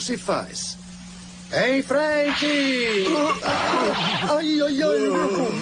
se faz? Em frente! Ai, ai, ai, meu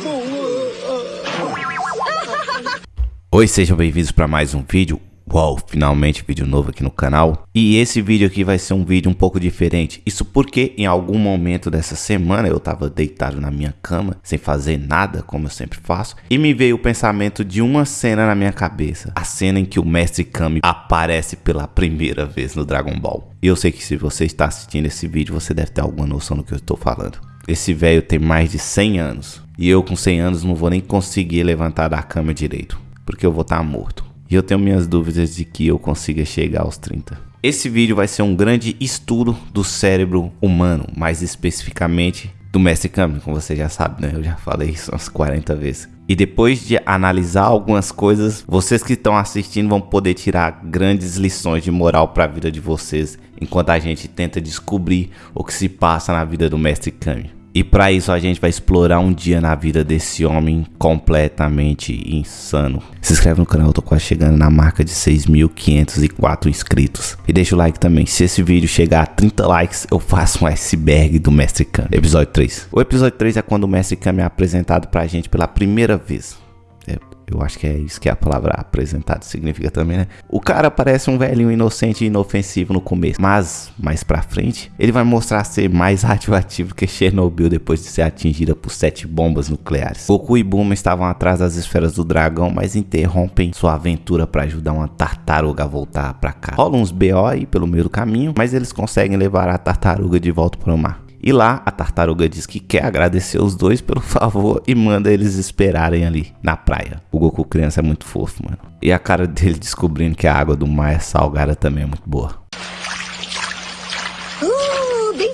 Oi, sejam bem-vindos para mais um vídeo. Uau, finalmente vídeo novo aqui no canal. E esse vídeo aqui vai ser um vídeo um pouco diferente. Isso porque em algum momento dessa semana eu tava deitado na minha cama, sem fazer nada, como eu sempre faço. E me veio o pensamento de uma cena na minha cabeça. A cena em que o Mestre Kami aparece pela primeira vez no Dragon Ball. E eu sei que se você está assistindo esse vídeo, você deve ter alguma noção do que eu estou falando. Esse velho tem mais de 100 anos. E eu com 100 anos não vou nem conseguir levantar da cama direito. Porque eu vou estar tá morto. E eu tenho minhas dúvidas de que eu consiga chegar aos 30. Esse vídeo vai ser um grande estudo do cérebro humano, mais especificamente do Mestre Kami, como você já sabe, né? Eu já falei isso umas 40 vezes. E depois de analisar algumas coisas, vocês que estão assistindo vão poder tirar grandes lições de moral para a vida de vocês, enquanto a gente tenta descobrir o que se passa na vida do Mestre Kami. E para isso a gente vai explorar um dia na vida desse homem completamente insano. Se inscreve no canal, eu tô quase chegando na marca de 6.504 inscritos. E deixa o like também. Se esse vídeo chegar a 30 likes, eu faço um iceberg do Mestre Kami. Episódio 3. O episódio 3 é quando o Mestre Kami é apresentado pra gente pela primeira vez. Eu acho que é isso que a palavra apresentado significa também, né? O cara parece um velhinho inocente e inofensivo no começo, mas mais pra frente, ele vai mostrar ser mais radioativo que Chernobyl depois de ser atingida por sete bombas nucleares. Goku e Bulma estavam atrás das esferas do dragão, mas interrompem sua aventura para ajudar uma tartaruga a voltar para cá. Rola uns BO aí pelo meio do caminho, mas eles conseguem levar a tartaruga de volta para o mar. E lá a tartaruga diz que quer agradecer os dois pelo favor e manda eles esperarem ali na praia. Goku criança é muito fofo, mano. E a cara dele descobrindo que a água do mar é salgada também é muito boa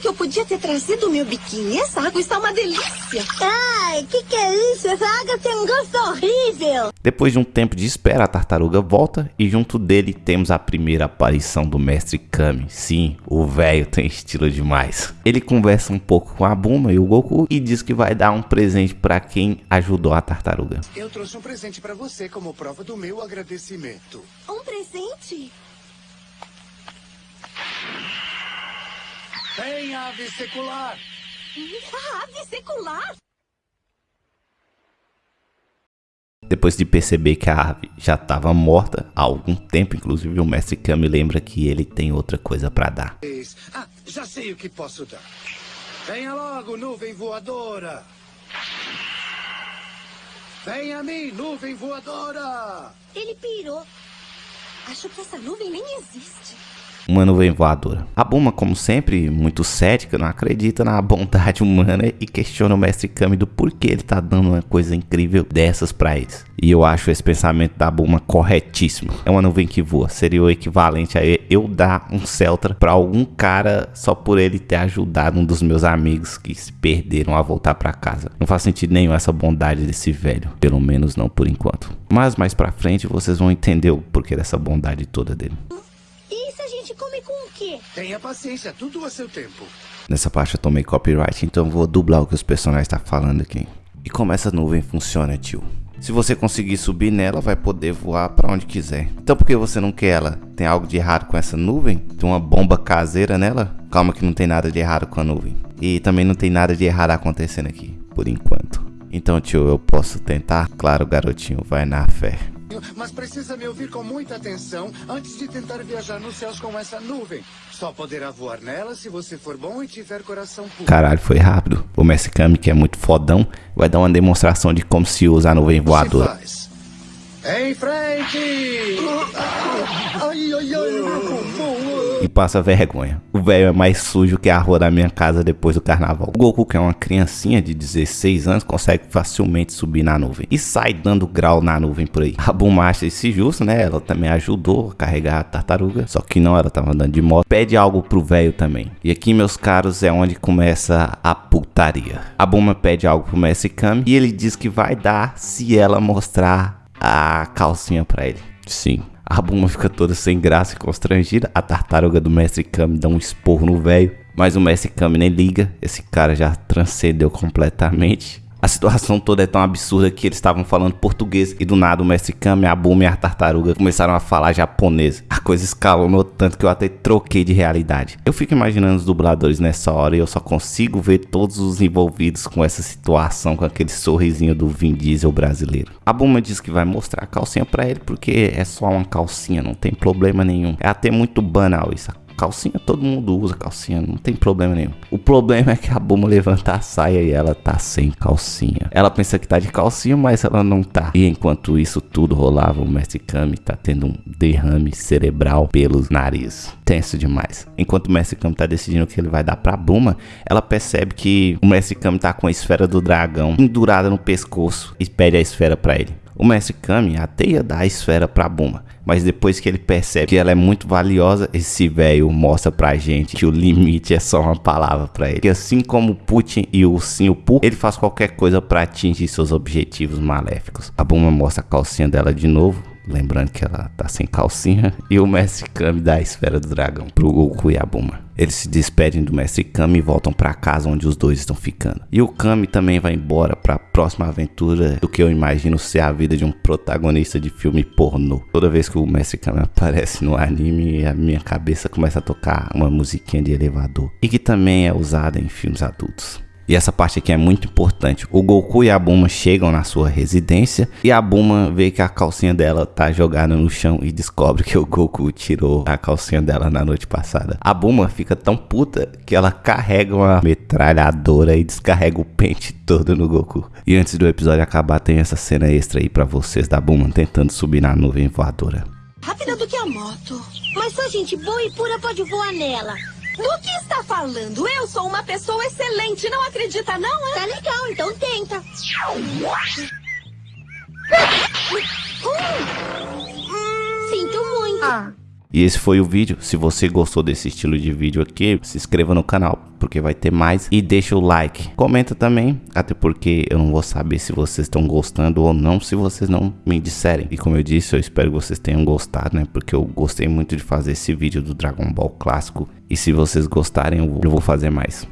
que eu podia ter trazido o meu biquíni. Essa água está uma delícia. Ai, que que é isso? Essa água tem um gosto horrível. Depois de um tempo de espera, a tartaruga volta e junto dele temos a primeira aparição do mestre Kami. Sim, o velho tem estilo demais. Ele conversa um pouco com a Buma e o Goku e diz que vai dar um presente para quem ajudou a tartaruga. Eu trouxe um presente para você como prova do meu agradecimento. Um presente? Tem ave secular. A ave secular? Depois de perceber que a ave já estava morta há algum tempo, inclusive o mestre Kami lembra que ele tem outra coisa para dar. Ah, já sei o que posso dar. Venha logo, nuvem voadora. Venha a mim, nuvem voadora. Ele pirou. Acho que essa nuvem nem existe uma nuvem voadora. A Buma, como sempre, muito cética, não acredita na bondade humana e questiona o mestre Kami do porquê ele tá dando uma coisa incrível dessas para eles. E eu acho esse pensamento da Buma corretíssimo. É uma nuvem que voa. Seria o equivalente a eu dar um Celtra para algum cara só por ele ter ajudado um dos meus amigos que se perderam a voltar para casa. Não faz sentido nenhum essa bondade desse velho. Pelo menos não por enquanto. Mas mais pra frente vocês vão entender o porquê dessa bondade toda dele come com o quê? Tenha paciência, tudo a seu tempo. Nessa parte eu tomei copyright, então vou dublar o que os personagens estão tá falando aqui. E como essa nuvem funciona, tio? Se você conseguir subir nela, vai poder voar para onde quiser. Então por que você não quer ela? Tem algo de errado com essa nuvem? Tem uma bomba caseira nela? Calma que não tem nada de errado com a nuvem. E também não tem nada de errado acontecendo aqui, por enquanto. Então, tio, eu posso tentar? Claro, garotinho, vai na fé mas precisa me ouvir com muita atenção antes de tentar viajar nos céus com essa nuvem. Só poderá voar nela se você for bom e tiver coração puro. Caralho, foi rápido. O Messi Kami, que é muito fodão, vai dar uma demonstração de como se usa a nuvem voadora. Em frente! Ai, ai, ai, meu E passa vergonha. O velho é mais sujo que a rua da minha casa depois do carnaval. O Goku, que é uma criancinha de 16 anos, consegue facilmente subir na nuvem. E sai dando grau na nuvem por aí. A Bulma acha esse justo, né? Ela também ajudou a carregar a tartaruga. Só que não, ela tava andando de moto. Pede algo pro velho também. E aqui, meus caros, é onde começa a putaria. A Bulma pede algo pro Messi Kami. E ele diz que vai dar se ela mostrar a calcinha para ele. Sim. A Buma fica toda sem graça e constrangida. A tartaruga do Mestre Kami dá um esporro no velho. Mas o Mestre Kami nem liga. Esse cara já transcendeu completamente. A situação toda é tão absurda que eles estavam falando português e do nada o Mestre Kami, a Buma e a Tartaruga começaram a falar japonês. A coisa escalonou tanto que eu até troquei de realidade. Eu fico imaginando os dubladores nessa hora e eu só consigo ver todos os envolvidos com essa situação, com aquele sorrisinho do Vin Diesel brasileiro. A Buma diz que vai mostrar a calcinha para ele porque é só uma calcinha, não tem problema nenhum. É até muito banal isso. Calcinha todo mundo usa calcinha, não tem problema nenhum. O problema é que a Buma levanta a saia e ela tá sem calcinha. Ela pensa que tá de calcinha, mas ela não tá. E enquanto isso tudo rolava, o Mestre Kami tá tendo um derrame cerebral pelos nariz. Tenso demais. Enquanto o Mestre Kami tá decidindo o que ele vai dar pra Buma, ela percebe que o Mestre Kami tá com a esfera do dragão pendurada no pescoço e pede a esfera para ele. O Mestre Kami até ia dar a esfera pra Buma, mas depois que ele percebe que ela é muito valiosa, esse velho mostra pra gente que o limite é só uma palavra pra ele. E assim como Putin e o Ursinho Poo, ele faz qualquer coisa pra atingir seus objetivos maléficos. A Buma mostra a calcinha dela de novo, Lembrando que ela tá sem calcinha. E o Mestre Kami dá a esfera do dragão pro Goku e a Buma. Eles se despedem do Mestre Kami e voltam para casa onde os dois estão ficando. E o Kami também vai embora para a próxima aventura do que eu imagino ser a vida de um protagonista de filme pornô. Toda vez que o Mestre Kami aparece no anime, a minha cabeça começa a tocar uma musiquinha de elevador. E que também é usada em filmes adultos. E essa parte aqui é muito importante. O Goku e a Buma chegam na sua residência e a Buma vê que a calcinha dela tá jogada no chão e descobre que o Goku tirou a calcinha dela na noite passada. A Buma fica tão puta que ela carrega uma metralhadora e descarrega o pente todo no Goku. E antes do episódio acabar, tem essa cena extra aí para vocês da Buma tentando subir na nuvem voadora. Rápida do que a moto. Mas só gente boa e pura pode voar nela. Do que está falando? Eu sou uma pessoa excelente, não acredita não, Tá legal, então tenta. Sinto muito. Ah. E esse foi o vídeo. Se você gostou desse estilo de vídeo aqui, se inscreva no canal, porque vai ter mais. E deixa o like. Comenta também, até porque eu não vou saber se vocês estão gostando ou não, se vocês não me disserem. E como eu disse, eu espero que vocês tenham gostado, né? Porque eu gostei muito de fazer esse vídeo do Dragon Ball clássico. E se vocês gostarem, eu vou fazer mais.